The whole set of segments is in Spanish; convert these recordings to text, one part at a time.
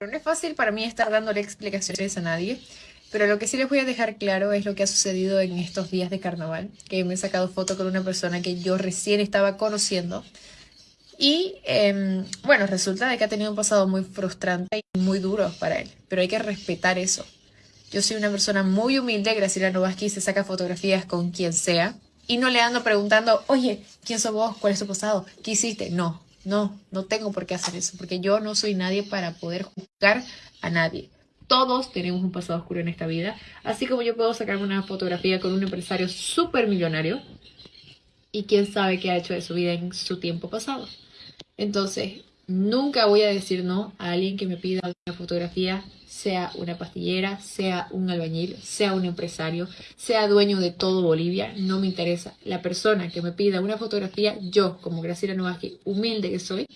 No es fácil para mí estar dándole explicaciones a nadie, pero lo que sí les voy a dejar claro es lo que ha sucedido en estos días de carnaval, que me he sacado foto con una persona que yo recién estaba conociendo. Y em, bueno, resulta de que ha tenido un pasado muy frustrante y muy duro para él, pero hay que respetar eso. Yo soy una persona muy humilde, Graciela Novaski se saca fotografías con quien sea y no le ando preguntando, oye, ¿quién sos vos? ¿Cuál es tu pasado? ¿Qué hiciste? No, no, no tengo por qué hacer eso, porque yo no soy nadie para poder juzgar a nadie. Todos tenemos un pasado oscuro en esta vida, así como yo puedo sacarme una fotografía con un empresario súper millonario y quién sabe qué ha hecho de su vida en su tiempo pasado. Entonces, nunca voy a decir no a alguien que me pida una fotografía, sea una pastillera, sea un albañil, sea un empresario, sea dueño de todo Bolivia, no me interesa. La persona que me pida una fotografía, yo, como Graciela Novaski, humilde que soy,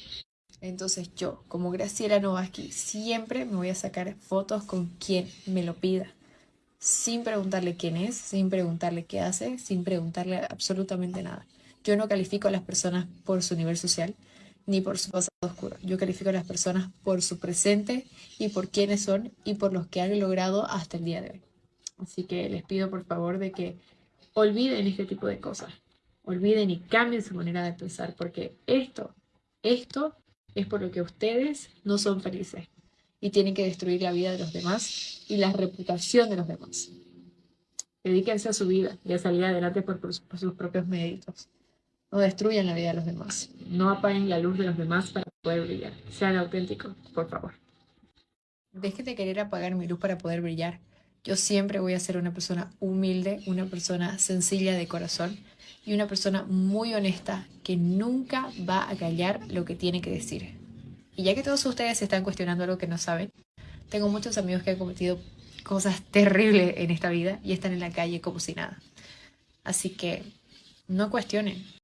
entonces yo, como Graciela Novaski, siempre me voy a sacar fotos con quien me lo pida. Sin preguntarle quién es, sin preguntarle qué hace, sin preguntarle absolutamente nada. Yo no califico a las personas por su nivel social, ni por su pasado oscuro. Yo califico a las personas por su presente y por quiénes son y por los que han logrado hasta el día de hoy. Así que les pido por favor de que olviden este tipo de cosas. Olviden y cambien su manera de pensar porque esto, esto es por lo que ustedes no son felices y tienen que destruir la vida de los demás y la reputación de los demás. Dedíquense a su vida y a salir adelante por, por sus propios méritos. No destruyan la vida de los demás. No apaguen la luz de los demás para poder brillar. Sean auténticos, por favor. Dejen de querer apagar mi luz para poder brillar. Yo siempre voy a ser una persona humilde, una persona sencilla de corazón y una persona muy honesta que nunca va a callar lo que tiene que decir. Y ya que todos ustedes se están cuestionando algo que no saben, tengo muchos amigos que han cometido cosas terribles en esta vida y están en la calle como si nada. Así que no cuestionen,